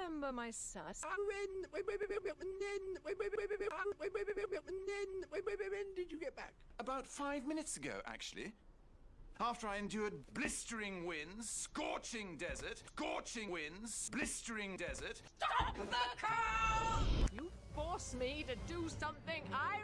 remember my sus. When did you get back? About five minutes ago, actually. After I endured blistering winds, scorching desert, scorching winds, blistering desert. Stop the car! You force me to do something I